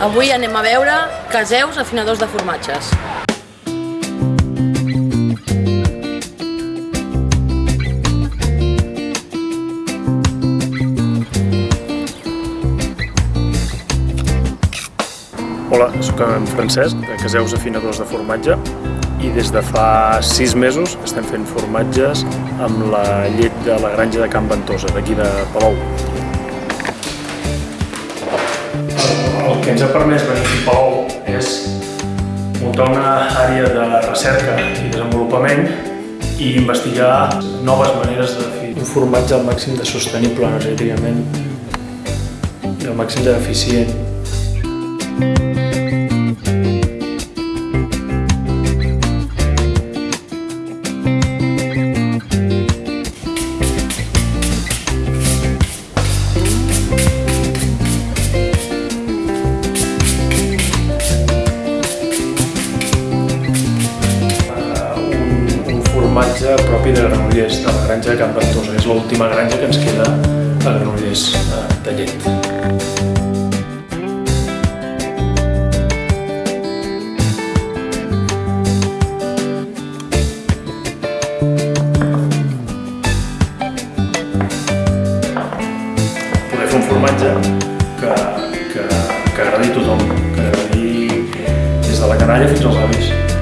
Avui anem a veure Caseus, afinadors de formatges. Hola, sóc en Francesc, de Caseus Afinadors de Formatge i des de fa sis mesos estem fent formatges amb la llet de la granja de Can Ventosa, d'aquí de Palou. Que ens ha permès venir a Palou és muntar una àrea de recerca i desenvolupament i investigar noves maneres de fer un formatge al màxim de sostenible energèticament i al màxim d'eficient. un, formatge propi de Granollers, de la granja Can Ventosa. És l'última granja que ens queda a Granollers eh, de llet. Poder fer un formatge que, que, que agradi a tothom, que agradi des de la canalla fins als avis.